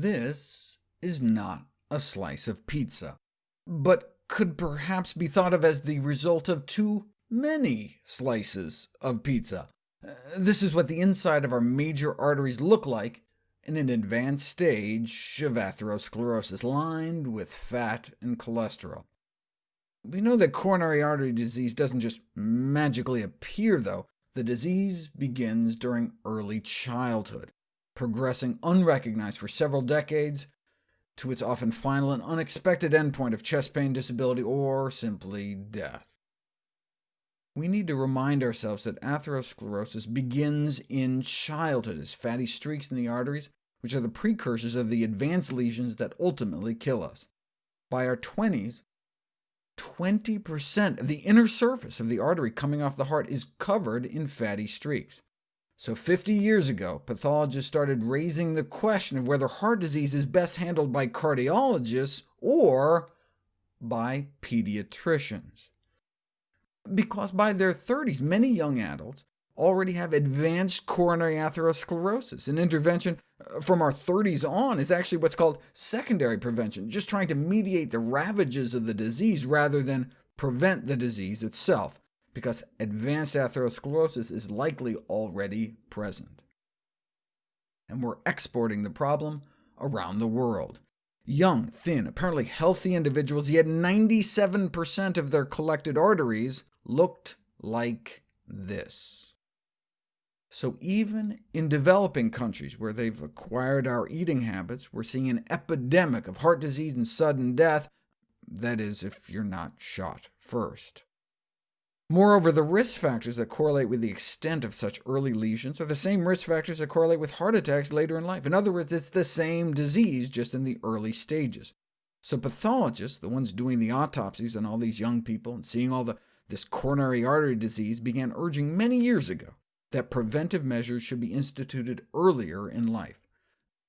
This is not a slice of pizza, but could perhaps be thought of as the result of too many slices of pizza. Uh, this is what the inside of our major arteries look like in an advanced stage of atherosclerosis, lined with fat and cholesterol. We know that coronary artery disease doesn't just magically appear, though. The disease begins during early childhood, progressing unrecognized for several decades, to its often final and unexpected endpoint of chest pain, disability, or simply death. We need to remind ourselves that atherosclerosis begins in childhood as fatty streaks in the arteries, which are the precursors of the advanced lesions that ultimately kill us. By our 20s, 20% of the inner surface of the artery coming off the heart is covered in fatty streaks. So 50 years ago, pathologists started raising the question of whether heart disease is best handled by cardiologists or by pediatricians. Because by their 30s, many young adults already have advanced coronary atherosclerosis. An intervention uh, from our 30s on is actually what's called secondary prevention, just trying to mediate the ravages of the disease rather than prevent the disease itself because advanced atherosclerosis is likely already present. And we're exporting the problem around the world. Young, thin, apparently healthy individuals, yet 97% of their collected arteries looked like this. So even in developing countries where they've acquired our eating habits, we're seeing an epidemic of heart disease and sudden death, that is, if you're not shot first. Moreover, the risk factors that correlate with the extent of such early lesions are the same risk factors that correlate with heart attacks later in life. In other words, it's the same disease, just in the early stages. So pathologists, the ones doing the autopsies on all these young people and seeing all the, this coronary artery disease, began urging many years ago that preventive measures should be instituted earlier in life.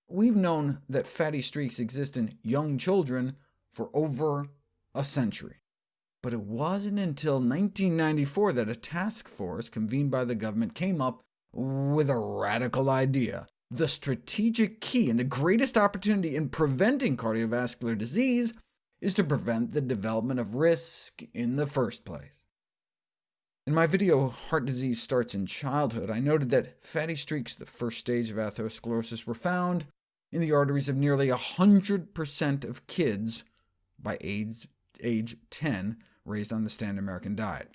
We've known that fatty streaks exist in young children for over a century. But it wasn't until 1994 that a task force convened by the government came up with a radical idea. The strategic key and the greatest opportunity in preventing cardiovascular disease is to prevent the development of risk in the first place. In my video, Heart Disease Starts in Childhood, I noted that fatty streaks, the first stage of atherosclerosis, were found in the arteries of nearly 100% of kids by age, age 10, raised on the standard American diet.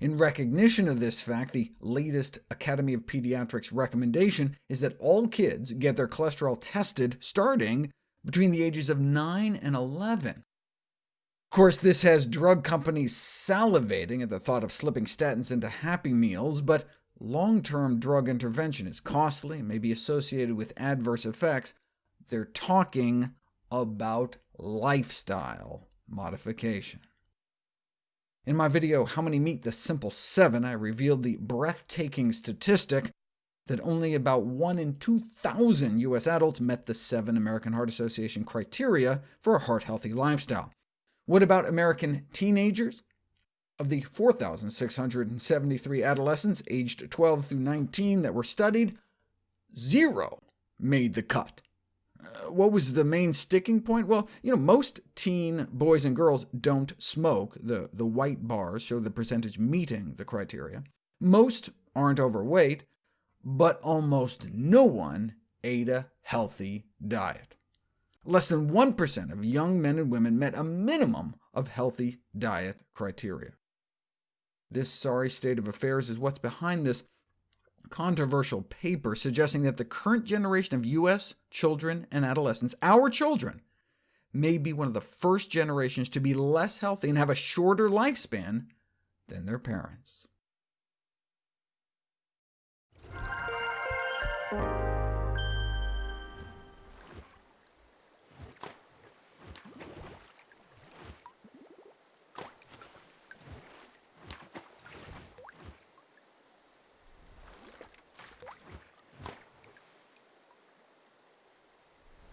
In recognition of this fact, the latest Academy of Pediatrics recommendation is that all kids get their cholesterol tested starting between the ages of 9 and 11. Of course, this has drug companies salivating at the thought of slipping statins into Happy Meals, but long-term drug intervention is costly and may be associated with adverse effects. They're talking about lifestyle modification. In my video, How Many Meet the Simple 7, I revealed the breathtaking statistic that only about 1 in 2,000 U.S. adults met the seven American Heart Association criteria for a heart-healthy lifestyle. What about American teenagers? Of the 4,673 adolescents aged 12 through 19 that were studied, zero made the cut. What was the main sticking point? Well, you know, most teen boys and girls don't smoke. The, the white bars show the percentage meeting the criteria. Most aren't overweight, but almost no one ate a healthy diet. Less than 1% of young men and women met a minimum of healthy diet criteria. This sorry state of affairs is what's behind this controversial paper suggesting that the current generation of U.S. children and adolescents, our children, may be one of the first generations to be less healthy and have a shorter lifespan than their parents.